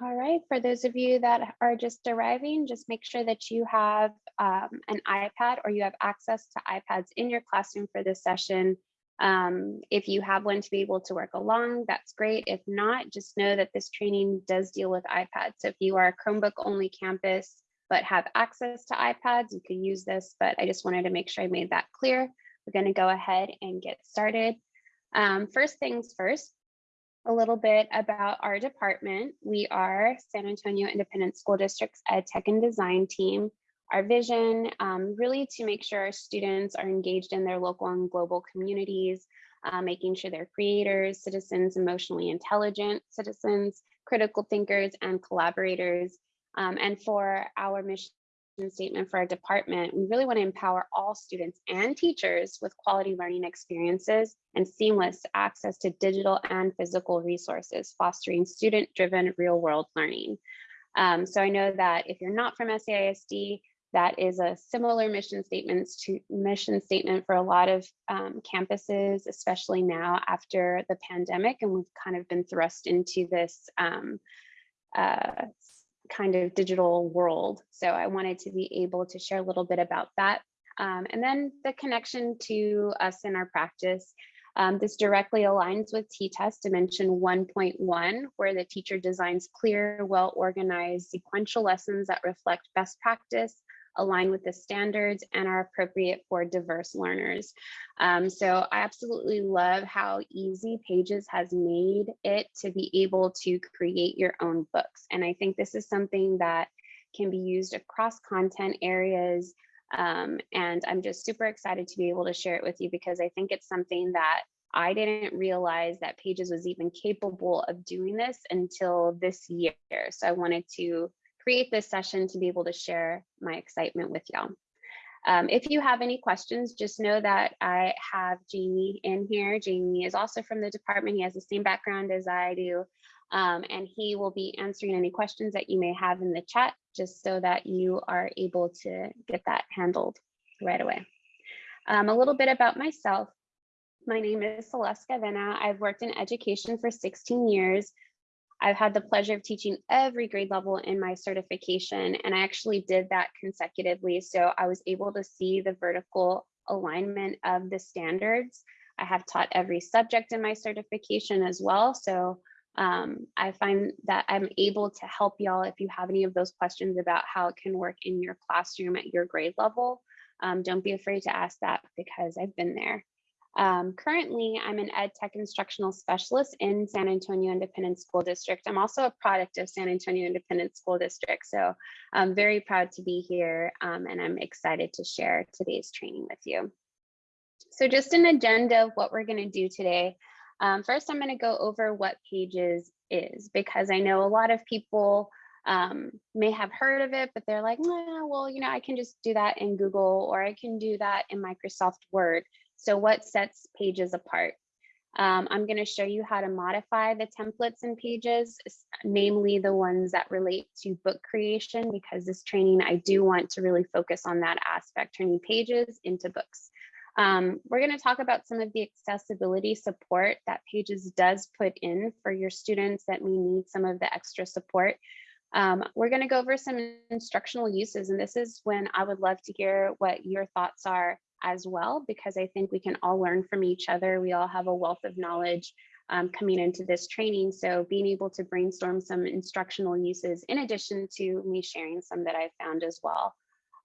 All right, for those of you that are just arriving, just make sure that you have um, an iPad or you have access to iPads in your classroom for this session. Um, if you have one to be able to work along, that's great. If not, just know that this training does deal with iPads. So if you are a Chromebook only campus, but have access to iPads, you can use this, but I just wanted to make sure I made that clear. We're gonna go ahead and get started. Um, first things first, a little bit about our department. We are San Antonio Independent School District's Ed Tech and Design team. Our vision um, really to make sure our students are engaged in their local and global communities, uh, making sure they're creators, citizens, emotionally intelligent citizens, critical thinkers, and collaborators. Um, and for our mission statement for our department, we really want to empower all students and teachers with quality learning experiences and seamless access to digital and physical resources, fostering student-driven real-world learning. Um, so I know that if you're not from SAISD, that is a similar mission statements to mission statement for a lot of um, campuses, especially now after the pandemic, and we've kind of been thrust into this um, uh, kind of digital world. So I wanted to be able to share a little bit about that. Um, and then the connection to us in our practice. Um, this directly aligns with T-TESS Dimension 1.1, where the teacher designs clear, well-organized sequential lessons that reflect best practice, align with the standards and are appropriate for diverse learners. Um, so I absolutely love how easy Pages has made it to be able to create your own books. And I think this is something that can be used across content areas. Um, and I'm just super excited to be able to share it with you because I think it's something that I didn't realize that Pages was even capable of doing this until this year. So I wanted to create this session to be able to share my excitement with y'all. Um, if you have any questions, just know that I have Jamie in here. Jamie is also from the department. He has the same background as I do. Um, and he will be answering any questions that you may have in the chat, just so that you are able to get that handled right away. Um, a little bit about myself. My name is Celeste Gavena. I've worked in education for 16 years. I've had the pleasure of teaching every grade level in my certification, and I actually did that consecutively. So I was able to see the vertical alignment of the standards. I have taught every subject in my certification as well. So um, I find that I'm able to help y'all if you have any of those questions about how it can work in your classroom at your grade level. Um, don't be afraid to ask that because I've been there. Um, currently, I'm an ed tech instructional specialist in San Antonio Independent School District. I'm also a product of San Antonio Independent School District, so I'm very proud to be here um, and I'm excited to share today's training with you. So just an agenda of what we're going to do today. Um, first, I'm going to go over what Pages is because I know a lot of people um, may have heard of it, but they're like, well, you know, I can just do that in Google or I can do that in Microsoft Word. So what sets pages apart? Um, I'm going to show you how to modify the templates and pages, namely the ones that relate to book creation, because this training, I do want to really focus on that aspect, turning pages into books. Um, we're going to talk about some of the accessibility support that Pages does put in for your students that may need some of the extra support. Um, we're going to go over some instructional uses, and this is when I would love to hear what your thoughts are as well, because I think we can all learn from each other. We all have a wealth of knowledge um, coming into this training. So being able to brainstorm some instructional uses in addition to me sharing some that I've found as well.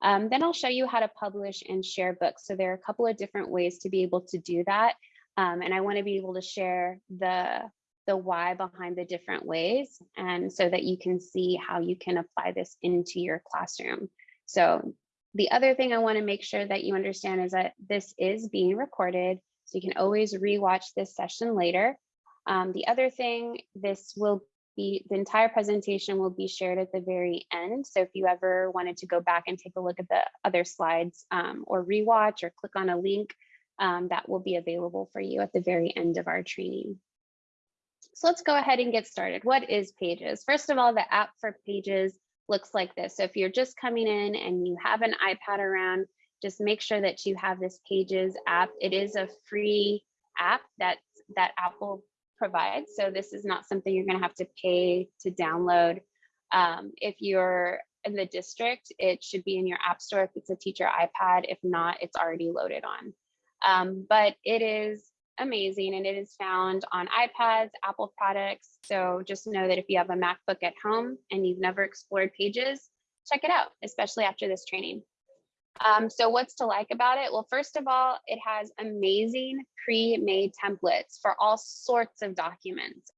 Um, then I'll show you how to publish and share books. So there are a couple of different ways to be able to do that. Um, and I want to be able to share the, the why behind the different ways and so that you can see how you can apply this into your classroom. So the other thing I want to make sure that you understand is that this is being recorded, so you can always rewatch this session later. Um, the other thing, this will be, the entire presentation will be shared at the very end. So if you ever wanted to go back and take a look at the other slides um, or rewatch or click on a link, um, that will be available for you at the very end of our training. So let's go ahead and get started. What is Pages? First of all, the app for Pages looks like this. So if you're just coming in and you have an iPad around, just make sure that you have this Pages app. It is a free app that that Apple provides. So this is not something you're going to have to pay to download. Um, if you're in the district, it should be in your app store if it's a teacher iPad. If not, it's already loaded on. Um, but it is amazing and it is found on iPads, Apple products. So just know that if you have a MacBook at home and you've never explored Pages, check it out, especially after this training. Um, so what's to like about it? Well, first of all, it has amazing pre-made templates for all sorts of documents,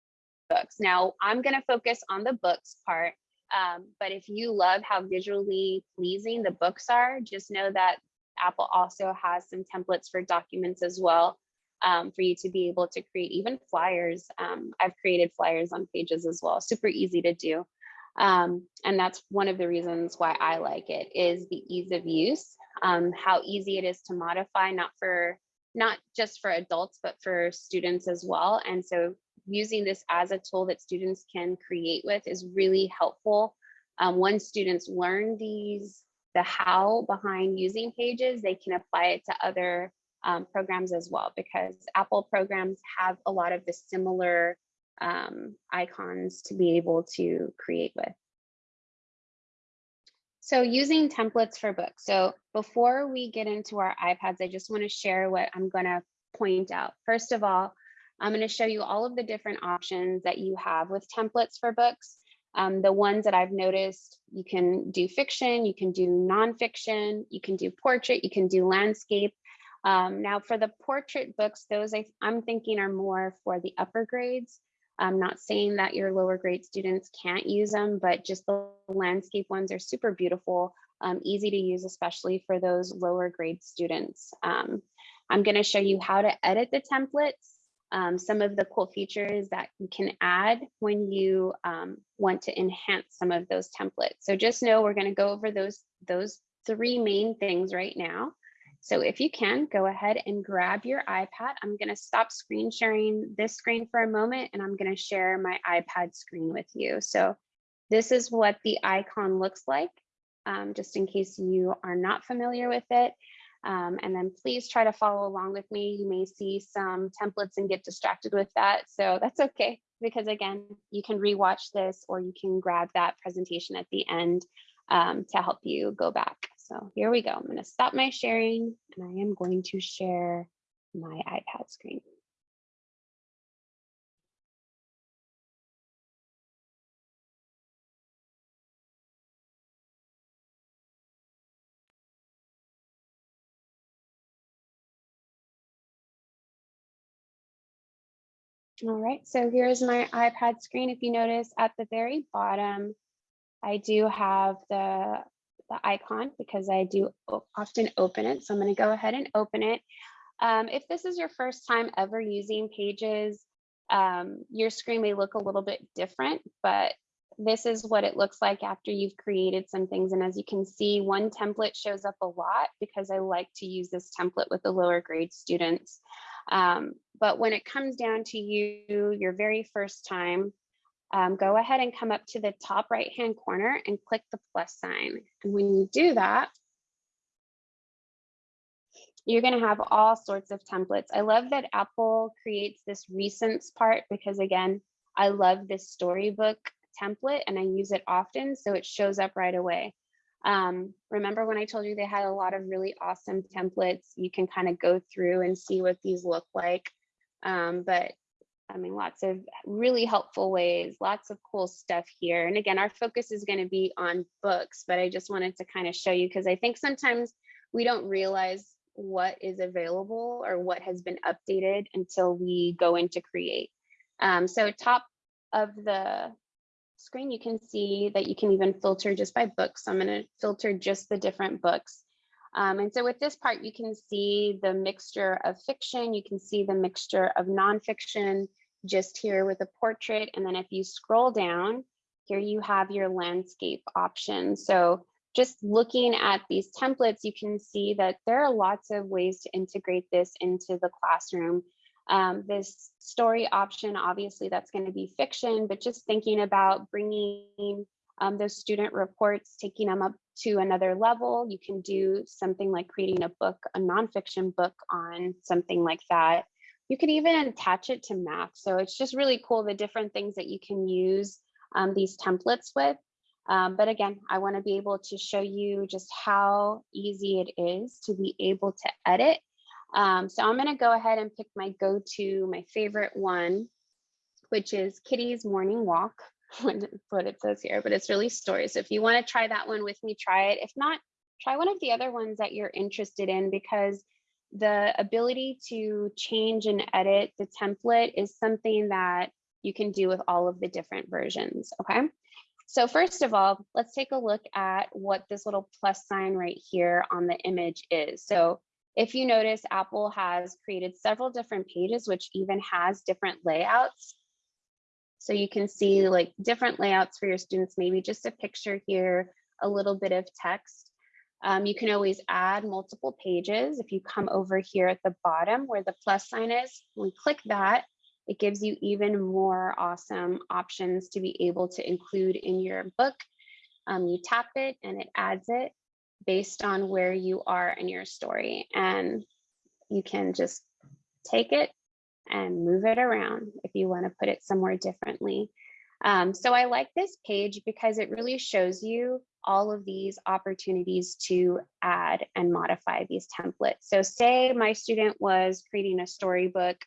books. Now, I'm going to focus on the books part, um, but if you love how visually pleasing the books are, just know that Apple also has some templates for documents as well um, for you to be able to create even flyers. Um, I've created flyers on pages as well, super easy to do. Um, and that's one of the reasons why I like it is the ease of use, um, how easy it is to modify, not for not just for adults, but for students as well. And so using this as a tool that students can create with is really helpful. Um, once students learn these, the how behind using pages, they can apply it to other um, programs as well, because Apple programs have a lot of the similar um, icons to be able to create with. So using templates for books. So before we get into our iPads, I just want to share what I'm going to point out. First of all, I'm going to show you all of the different options that you have with templates for books. Um, the ones that I've noticed, you can do fiction, you can do nonfiction, you can do portrait, you can do landscape. Um, now for the portrait books, those I, I'm thinking are more for the upper grades. I'm not saying that your lower grade students can't use them, but just the landscape ones are super beautiful, um, easy to use, especially for those lower grade students. Um, I'm going to show you how to edit the templates, um, some of the cool features that you can add when you um, want to enhance some of those templates. So just know we're going to go over those, those three main things right now. So if you can, go ahead and grab your iPad. I'm going to stop screen sharing this screen for a moment, and I'm going to share my iPad screen with you. So this is what the icon looks like, um, just in case you are not familiar with it. Um, and then please try to follow along with me. You may see some templates and get distracted with that. So that's okay, because again, you can rewatch this or you can grab that presentation at the end um, to help you go back. So here we go. I'm going to stop my sharing and I am going to share my iPad screen. All right, so here's my iPad screen. If you notice at the very bottom, I do have the the icon because I do often open it. So I'm going to go ahead and open it. Um, if this is your first time ever using Pages, um, your screen may look a little bit different, but this is what it looks like after you've created some things. And as you can see, one template shows up a lot because I like to use this template with the lower grade students. Um, but when it comes down to you, your very first time, um, go ahead and come up to the top right hand corner and click the plus sign. And when you do that, you're going to have all sorts of templates. I love that Apple creates this recents part because again, I love this storybook template and I use it often. So it shows up right away. Um, remember when I told you they had a lot of really awesome templates, you can kind of go through and see what these look like. Um, but I mean, lots of really helpful ways, lots of cool stuff here. And again, our focus is going to be on books, but I just wanted to kind of show you because I think sometimes we don't realize what is available or what has been updated until we go into create. Um, so top of the screen, you can see that you can even filter just by books. So I'm going to filter just the different books. Um, and so with this part, you can see the mixture of fiction, you can see the mixture of nonfiction just here with a portrait. And then if you scroll down, here you have your landscape option. So just looking at these templates, you can see that there are lots of ways to integrate this into the classroom. Um, this story option, obviously that's going to be fiction, but just thinking about bringing um, those student reports, taking them up to another level. You can do something like creating a book, a nonfiction book on something like that. you could even attach it to math. So it's just really cool the different things that you can use um, these templates with. Um, but again, I want to be able to show you just how easy it is to be able to edit. Um, so I'm going to go ahead and pick my go-to, my favorite one, which is Kitty's Morning Walk, what it says here, but it's really stories. So if you want to try that one with me, try it. If not, try one of the other ones that you're interested in because the ability to change and edit the template is something that you can do with all of the different versions, okay? So first of all, let's take a look at what this little plus sign right here on the image is. So if you notice, Apple has created several different pages, which even has different layouts. So you can see like different layouts for your students, maybe just a picture here, a little bit of text. Um, you can always add multiple pages. If you come over here at the bottom where the plus sign is, we click that, it gives you even more awesome options to be able to include in your book. Um, you tap it and it adds it based on where you are in your story. And you can just take it and move it around if you want to put it somewhere differently. Um, so I like this page because it really shows you all of these opportunities to add and modify these templates. So say my student was creating a storybook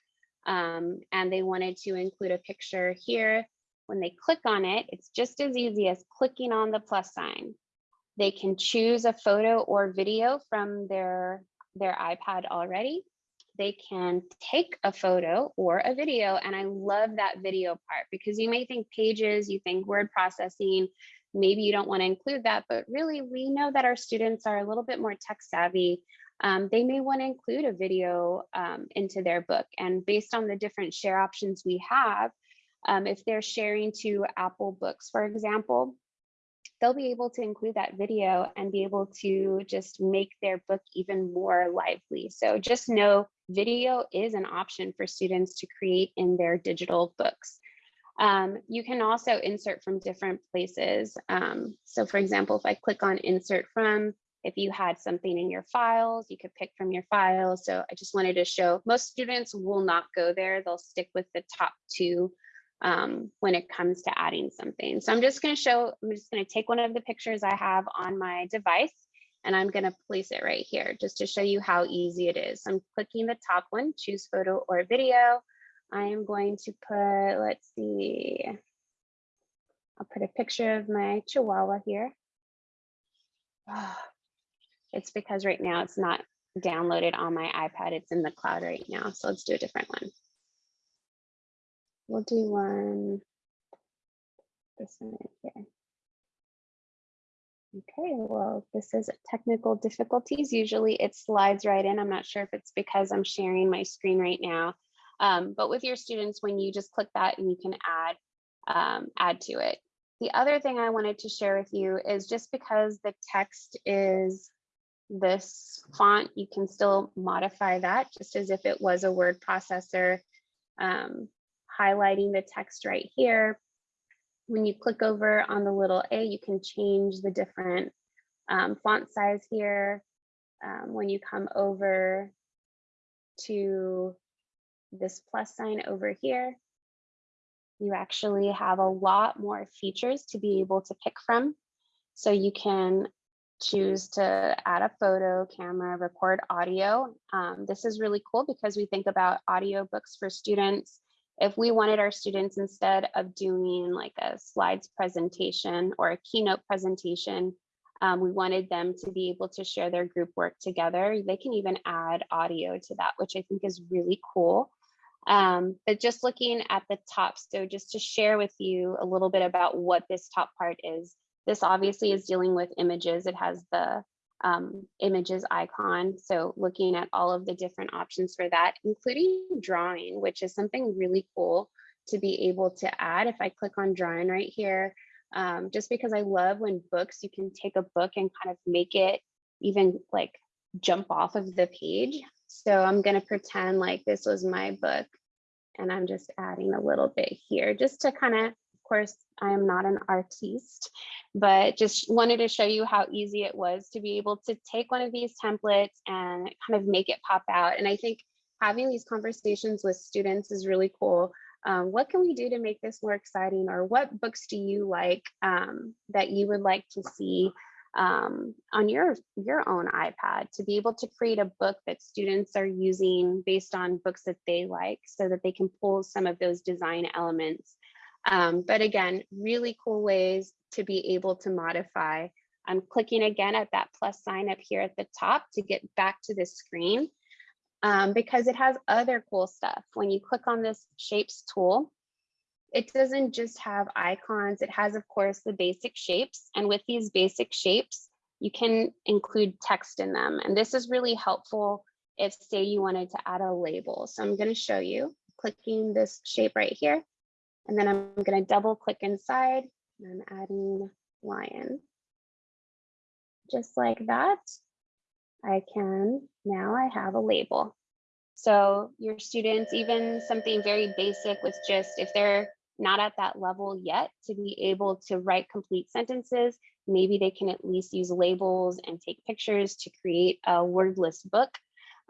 um, and they wanted to include a picture here. When they click on it, it's just as easy as clicking on the plus sign. They can choose a photo or video from their, their iPad already. They can take a photo or a video. And I love that video part because you may think pages, you think word processing, maybe you don't want to include that, but really we know that our students are a little bit more tech savvy um, they may want to include a video um, into their book. And based on the different share options we have, um, if they're sharing to Apple Books, for example, they'll be able to include that video and be able to just make their book even more lively. So just know video is an option for students to create in their digital books. Um, you can also insert from different places. Um, so for example, if I click on insert from, if you had something in your files, you could pick from your files. So I just wanted to show most students will not go there. They'll stick with the top two um, when it comes to adding something. So I'm just going to show, I'm just going to take one of the pictures I have on my device and I'm going to place it right here just to show you how easy it is. I'm clicking the top one, choose photo or video. I am going to put, let's see, I'll put a picture of my chihuahua here. Oh, it's because right now it's not downloaded on my iPad. It's in the cloud right now. So let's do a different one. We'll do one, this one right here. Okay, well, this is technical difficulties. Usually it slides right in. I'm not sure if it's because I'm sharing my screen right now. Um, but with your students, when you just click that and you can add, um, add to it. The other thing I wanted to share with you is just because the text is this font, you can still modify that just as if it was a word processor, um, highlighting the text right here. When you click over on the little A, you can change the different um, font size here. Um, when you come over to this plus sign over here, you actually have a lot more features to be able to pick from. So you can choose to add a photo, camera, record audio. Um, this is really cool because we think about audio books for students. If we wanted our students instead of doing like a slides presentation or a keynote presentation, um, we wanted them to be able to share their group work together. They can even add audio to that, which I think is really cool. Um, but just looking at the top, so just to share with you a little bit about what this top part is, this obviously is dealing with images. It has the um, images icon. So looking at all of the different options for that, including drawing, which is something really cool to be able to add. If I click on drawing right here, um, just because I love when books, you can take a book and kind of make it even like jump off of the page. So I'm gonna pretend like this was my book and I'm just adding a little bit here just to kind of course, I am not an artiste, but just wanted to show you how easy it was to be able to take one of these templates and kind of make it pop out. And I think having these conversations with students is really cool. Um, what can we do to make this more exciting or what books do you like um, that you would like to see um, on your, your own iPad to be able to create a book that students are using based on books that they like so that they can pull some of those design elements. Um, but again, really cool ways to be able to modify. I'm clicking again at that plus sign up here at the top to get back to this screen um, because it has other cool stuff. When you click on this shapes tool, it doesn't just have icons. It has, of course, the basic shapes. And with these basic shapes, you can include text in them. And this is really helpful if say you wanted to add a label. So I'm going to show you clicking this shape right here. And then I'm going to double click inside and I'm adding lion. Just like that, I can, now I have a label. So your students, even something very basic with just if they're not at that level yet to be able to write complete sentences, maybe they can at least use labels and take pictures to create a wordless book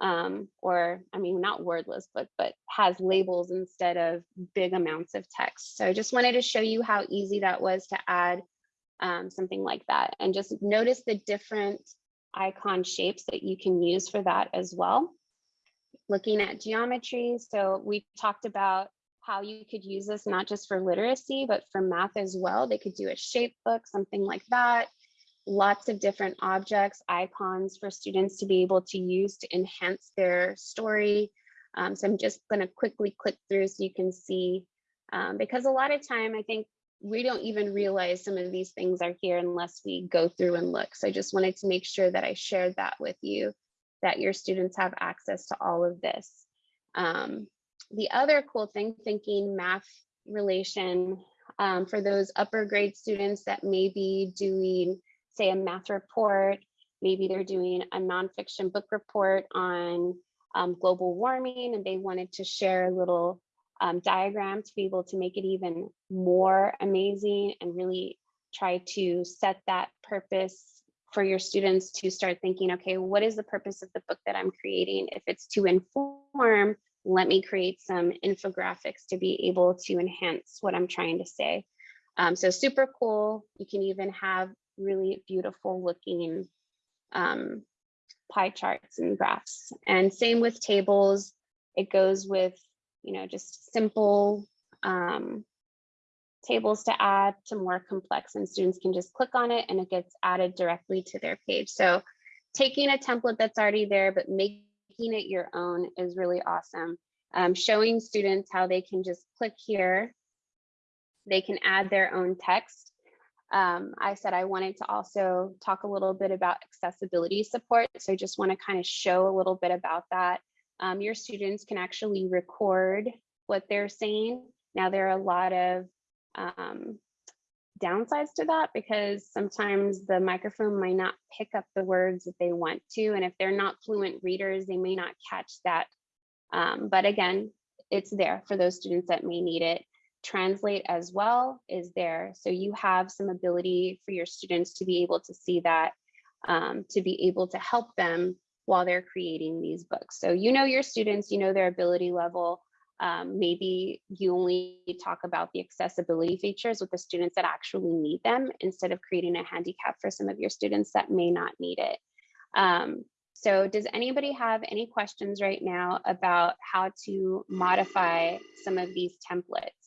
um, or I mean, not wordless book, but has labels instead of big amounts of text. So I just wanted to show you how easy that was to add um, something like that. And just notice the different icon shapes that you can use for that as well. Looking at geometry, so we talked about how you could use this not just for literacy, but for math as well. They could do a shape book, something like that. Lots of different objects, icons for students to be able to use to enhance their story. Um, so I'm just going to quickly click through so you can see, um, because a lot of time I think we don't even realize some of these things are here unless we go through and look. So I just wanted to make sure that I shared that with you, that your students have access to all of this. Um, the other cool thing, thinking math relation um, for those upper grade students that may be doing, say, a math report, maybe they're doing a nonfiction book report on um, global warming and they wanted to share a little um, diagram to be able to make it even more amazing and really try to set that purpose for your students to start thinking, okay, what is the purpose of the book that I'm creating? If it's to inform let me create some infographics to be able to enhance what I'm trying to say. Um, so super cool. You can even have really beautiful looking um, pie charts and graphs. And same with tables. It goes with, you know, just simple um, tables to add to more complex and students can just click on it and it gets added directly to their page. So taking a template that's already there, but making it your own is really awesome. Um, showing students how they can just click here. They can add their own text. Um, I said I wanted to also talk a little bit about accessibility support. So I just want to kind of show a little bit about that. Um, your students can actually record what they're saying. Now there are a lot of um, downsides to that because sometimes the microphone might not pick up the words that they want to. And if they're not fluent readers, they may not catch that. Um, but again, it's there for those students that may need it. Translate as well is there. So you have some ability for your students to be able to see that, um, to be able to help them while they're creating these books. So you know your students, you know their ability level, um, maybe you only talk about the accessibility features with the students that actually need them instead of creating a handicap for some of your students that may not need it. Um, so does anybody have any questions right now about how to modify some of these templates?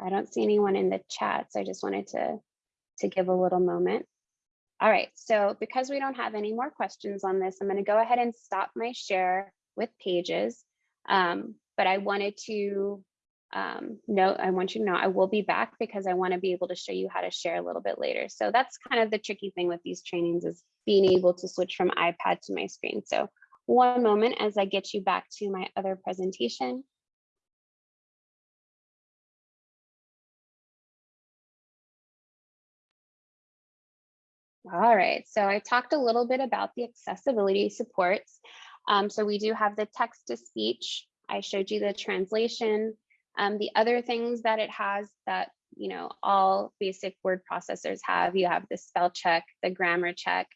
I don't see anyone in the chat, so I just wanted to, to give a little moment. All right, so because we don't have any more questions on this, I'm gonna go ahead and stop my share with pages. Um, but I wanted to um, note, I want you to know I will be back because I want to be able to show you how to share a little bit later. So that's kind of the tricky thing with these trainings is being able to switch from iPad to my screen. So one moment as I get you back to my other presentation. All right, so I talked a little bit about the accessibility supports. Um, so we do have the text to speech. I showed you the translation. Um, the other things that it has that, you know, all basic word processors have, you have the spell check, the grammar check.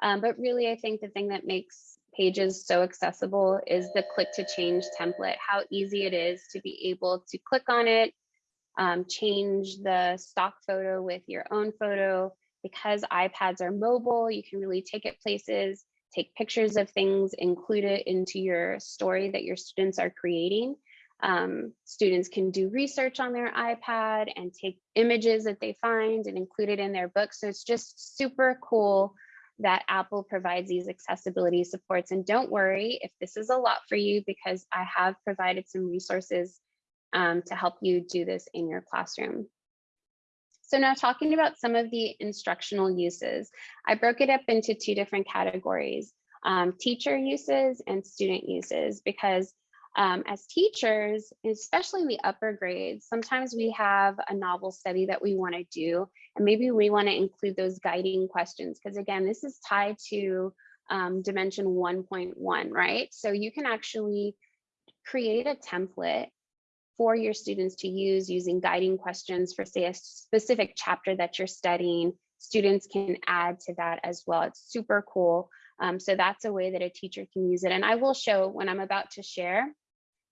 Um, but really, I think the thing that makes pages so accessible is the click to change template, how easy it is to be able to click on it, um, change the stock photo with your own photo. Because iPads are mobile, you can really take it places, take pictures of things, include it into your story that your students are creating. Um, students can do research on their iPad and take images that they find and include it in their book. So it's just super cool that Apple provides these accessibility supports. And don't worry if this is a lot for you because I have provided some resources um, to help you do this in your classroom. So now talking about some of the instructional uses, I broke it up into two different categories, um, teacher uses and student uses, because um, as teachers, especially in the upper grades, sometimes we have a novel study that we want to do, and maybe we want to include those guiding questions, because again, this is tied to um, dimension 1.1, right? So you can actually create a template for your students to use using guiding questions for say a specific chapter that you're studying. Students can add to that as well. It's super cool. Um, so that's a way that a teacher can use it. And I will show when I'm about to share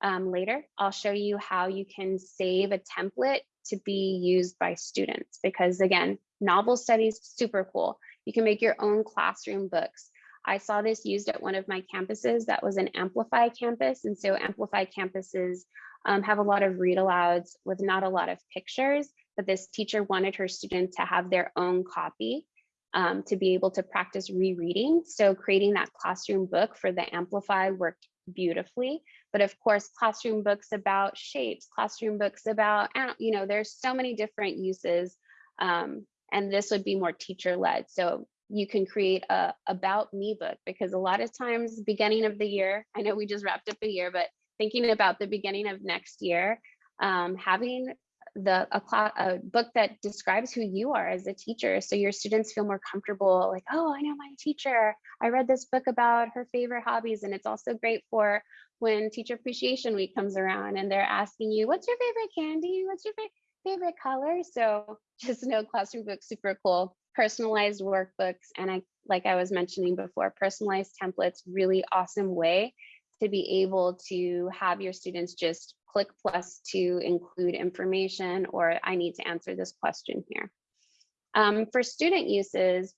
um, later, I'll show you how you can save a template to be used by students because again, novel studies, super cool. You can make your own classroom books. I saw this used at one of my campuses that was an Amplify campus. And so Amplify campuses um, have a lot of read alouds with not a lot of pictures, but this teacher wanted her students to have their own copy um, to be able to practice rereading. So creating that classroom book for the Amplify worked beautifully. But of course, classroom books about shapes, classroom books about, you know, there's so many different uses. Um, and this would be more teacher led. So you can create a about me book because a lot of times beginning of the year, I know we just wrapped up a year, but thinking about the beginning of next year, um, having the a, a book that describes who you are as a teacher so your students feel more comfortable like oh i know my teacher. I read this book about her favorite hobbies and it's also great for when teacher appreciation week comes around and they're asking you what's your favorite candy? What's your favorite color? So just know classroom books super cool. Personalized workbooks and i like i was mentioning before personalized templates really awesome way to be able to have your students just click plus to include information or I need to answer this question here. Um, for student uses,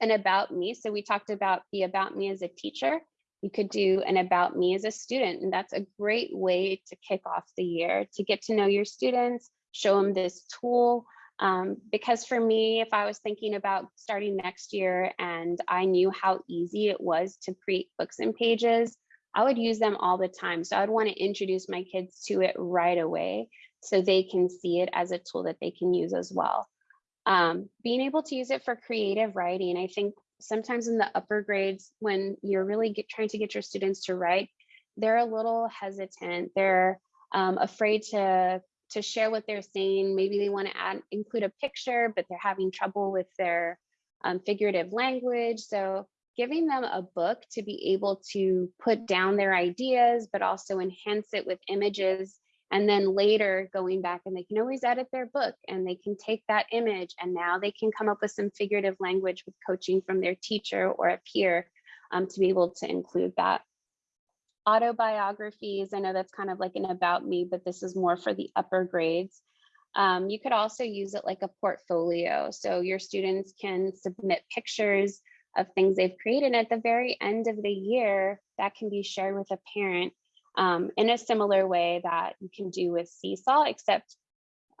an about me. So we talked about the about me as a teacher. You could do an about me as a student, and that's a great way to kick off the year to get to know your students, show them this tool. Um, because for me, if I was thinking about starting next year and I knew how easy it was to create books and pages, I would use them all the time. So I'd want to introduce my kids to it right away so they can see it as a tool that they can use as well. Um, being able to use it for creative writing, I think sometimes in the upper grades, when you're really get, trying to get your students to write, they're a little hesitant. They're um, afraid to to share what they're saying. Maybe they want to add include a picture, but they're having trouble with their um, figurative language. So giving them a book to be able to put down their ideas, but also enhance it with images. And then later going back and they can always edit their book and they can take that image and now they can come up with some figurative language with coaching from their teacher or a peer um, to be able to include that. Autobiographies, I know that's kind of like an about me, but this is more for the upper grades. Um, you could also use it like a portfolio. So your students can submit pictures, of things they've created. And at the very end of the year, that can be shared with a parent um, in a similar way that you can do with Seesaw, except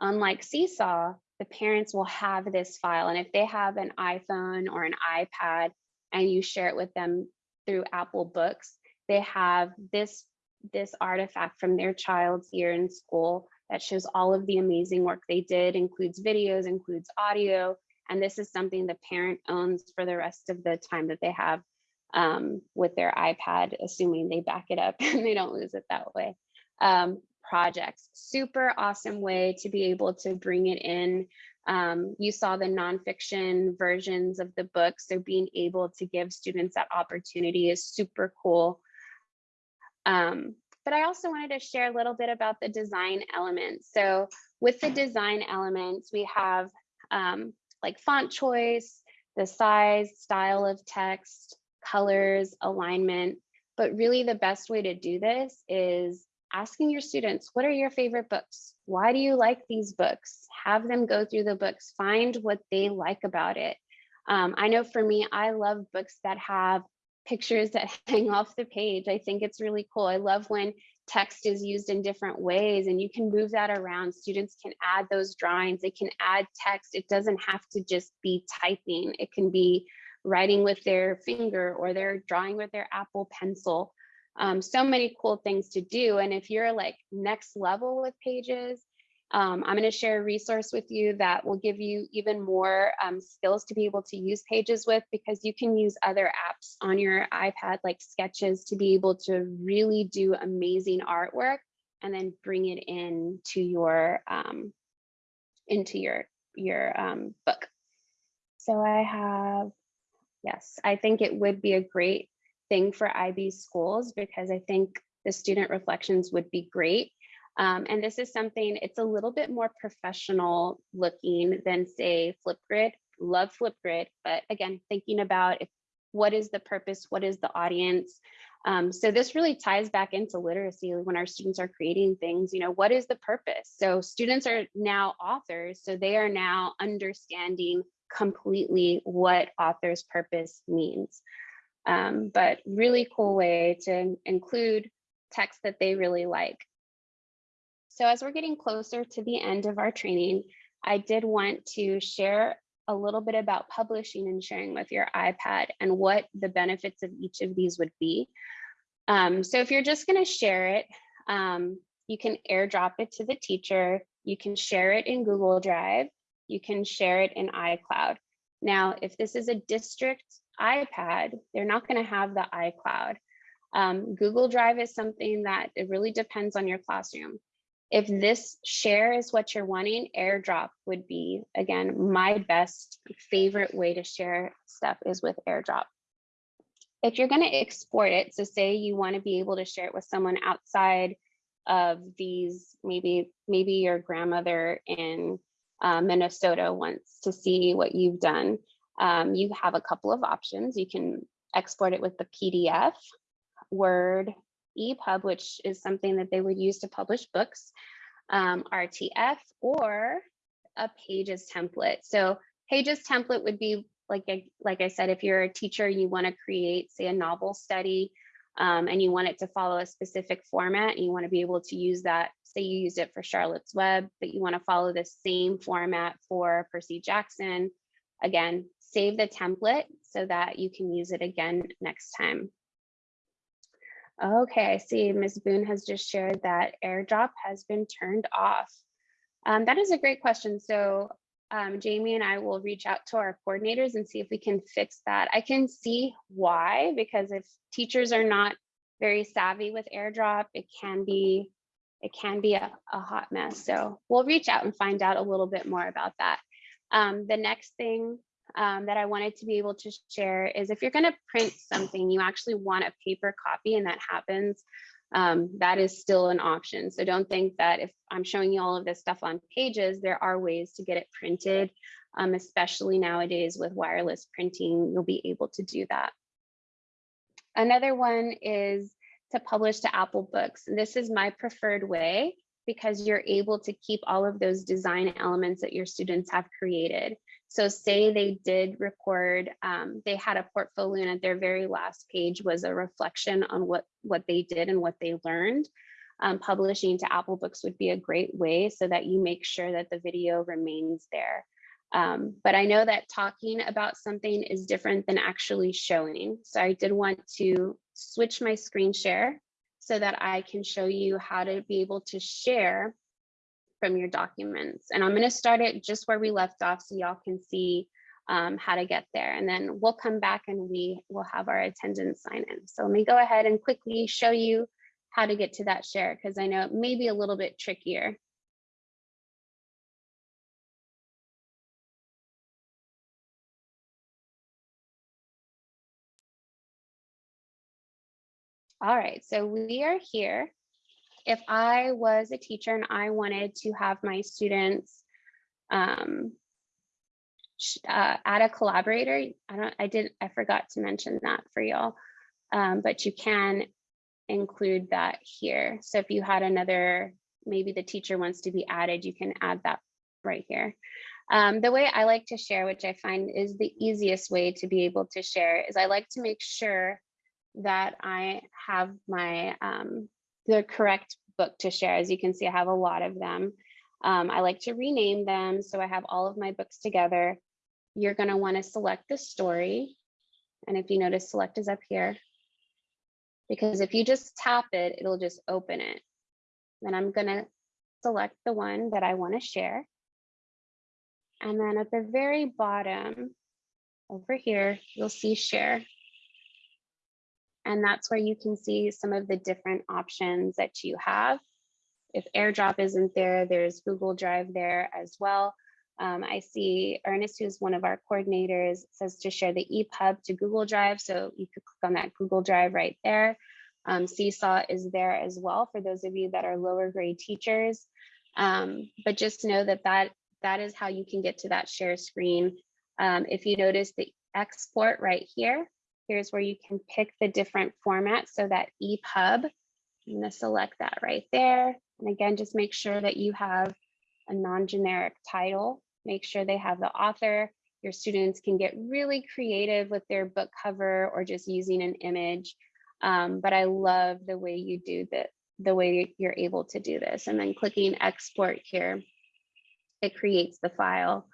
unlike Seesaw, the parents will have this file. And if they have an iPhone or an iPad and you share it with them through Apple Books, they have this, this artifact from their child's year in school that shows all of the amazing work they did, includes videos, includes audio, and this is something the parent owns for the rest of the time that they have um, with their iPad, assuming they back it up and they don't lose it that way. Um, projects, super awesome way to be able to bring it in. Um, you saw the nonfiction versions of the book, so being able to give students that opportunity is super cool. Um, but I also wanted to share a little bit about the design elements. So with the design elements, we have um, like font choice, the size, style of text, colors, alignment. But really the best way to do this is asking your students, what are your favorite books? Why do you like these books? Have them go through the books, find what they like about it. Um, I know for me, I love books that have pictures that hang off the page. I think it's really cool. I love when text is used in different ways and you can move that around. Students can add those drawings, they can add text. It doesn't have to just be typing. It can be writing with their finger or they're drawing with their Apple pencil. Um, so many cool things to do. And if you're like next level with pages, um, I'm going to share a resource with you that will give you even more um, skills to be able to use pages with because you can use other apps on your iPad like sketches to be able to really do amazing artwork and then bring it in to your um, into your your um, book. So I have, yes, I think it would be a great thing for IB schools because I think the student reflections would be great um, and this is something, it's a little bit more professional looking than say Flipgrid, love Flipgrid, but again, thinking about if, what is the purpose, what is the audience? Um, so this really ties back into literacy when our students are creating things, you know, what is the purpose? So students are now authors, so they are now understanding completely what author's purpose means. Um, but really cool way to include text that they really like. So as we're getting closer to the end of our training, I did want to share a little bit about publishing and sharing with your iPad and what the benefits of each of these would be. Um, so if you're just going to share it, um, you can airdrop it to the teacher. You can share it in Google Drive. You can share it in iCloud. Now, if this is a district iPad, they're not going to have the iCloud. Um, Google Drive is something that it really depends on your classroom. If this share is what you're wanting, airdrop would be, again, my best favorite way to share stuff is with airdrop. If you're gonna export it, so say you wanna be able to share it with someone outside of these, maybe, maybe your grandmother in uh, Minnesota wants to see what you've done. Um, you have a couple of options. You can export it with the PDF, Word, EPUB, which is something that they would use to publish books, um, RTF, or a Pages template. So Pages template would be like, a, like I said, if you're a teacher, you want to create, say, a novel study, um, and you want it to follow a specific format, and you want to be able to use that. Say you used it for Charlotte's Web, but you want to follow the same format for Percy Jackson. Again, save the template so that you can use it again next time. Okay, I see Ms. Boone has just shared that airdrop has been turned off. Um, that is a great question. So um, Jamie and I will reach out to our coordinators and see if we can fix that. I can see why, because if teachers are not very savvy with airdrop, it can be it can be a, a hot mess. So we'll reach out and find out a little bit more about that. Um, the next thing um, that I wanted to be able to share is if you're going to print something, you actually want a paper copy and that happens, um, that is still an option. So don't think that if I'm showing you all of this stuff on pages, there are ways to get it printed, um, especially nowadays with wireless printing, you'll be able to do that. Another one is to publish to Apple Books. This is my preferred way because you're able to keep all of those design elements that your students have created. So say they did record, um, they had a portfolio and at their very last page was a reflection on what, what they did and what they learned. Um, publishing to Apple Books would be a great way so that you make sure that the video remains there. Um, but I know that talking about something is different than actually showing. So I did want to switch my screen share so that I can show you how to be able to share from your documents. And I'm going to start it just where we left off so y'all can see um, how to get there. And then we'll come back and we will have our attendance sign in. So let me go ahead and quickly show you how to get to that share because I know it may be a little bit trickier. All right, so we are here if I was a teacher and I wanted to have my students um, uh, add a collaborator. I don't, I didn't, I forgot to mention that for y'all. Um, but you can include that here. So if you had another, maybe the teacher wants to be added, you can add that right here. Um, the way I like to share, which I find is the easiest way to be able to share, is I like to make sure that I have my um, the correct book to share. As you can see, I have a lot of them. Um, I like to rename them, so I have all of my books together. You're going to want to select the story, and if you notice, select is up here. Because if you just tap it, it'll just open it. Then I'm going to select the one that I want to share. And then at the very bottom over here, you'll see share. And that's where you can see some of the different options that you have. If AirDrop isn't there, there's Google Drive there as well. Um, I see Ernest, who's one of our coordinators, says to share the EPUB to Google Drive. So you could click on that Google Drive right there. Um, Seesaw is there as well for those of you that are lower grade teachers. Um, but just know that, that that is how you can get to that share screen. Um, if you notice the export right here, here's where you can pick the different formats. So that EPUB, I'm gonna select that right there. And again, just make sure that you have a non-generic title. Make sure they have the author. Your students can get really creative with their book cover or just using an image. Um, but I love the way you do that, the way you're able to do this. And then clicking export here, it creates the file.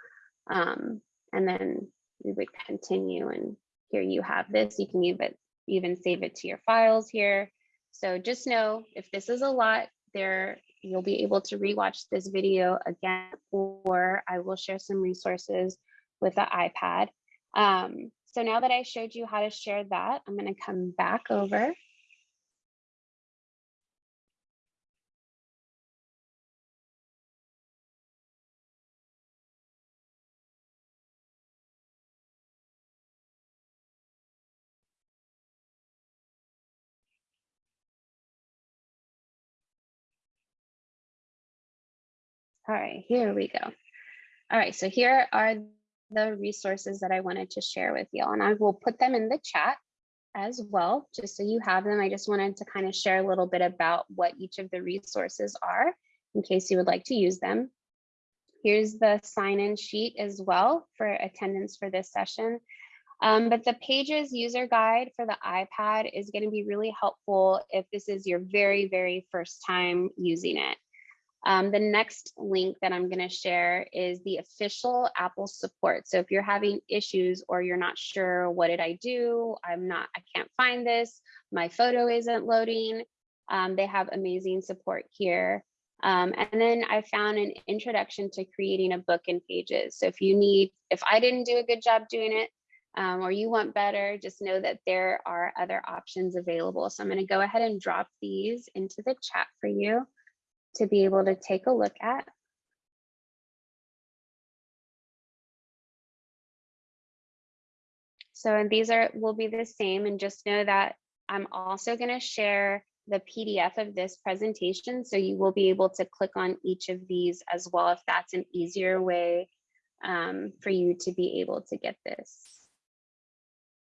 Um, and then we would continue and here you have this. You can even, even save it to your files here. So just know if this is a lot, there you'll be able to rewatch this video again, or I will share some resources with the iPad. Um, so now that I showed you how to share that, I'm going to come back over All right, here we go. All right, so here are the resources that I wanted to share with you, and I will put them in the chat as well, just so you have them. I just wanted to kind of share a little bit about what each of the resources are in case you would like to use them. Here's the sign-in sheet as well for attendance for this session. Um, but the Pages user guide for the iPad is going to be really helpful if this is your very, very first time using it. Um, the next link that I'm going to share is the official Apple support. So if you're having issues or you're not sure, what did I do? I'm not, I can't find this. My photo isn't loading. Um, they have amazing support here. Um, and then I found an introduction to creating a book in pages. So if you need, if I didn't do a good job doing it, um, or you want better, just know that there are other options available. So I'm going to go ahead and drop these into the chat for you to be able to take a look at. So and these are will be the same and just know that I'm also going to share the PDF of this presentation. So you will be able to click on each of these as well if that's an easier way um, for you to be able to get this.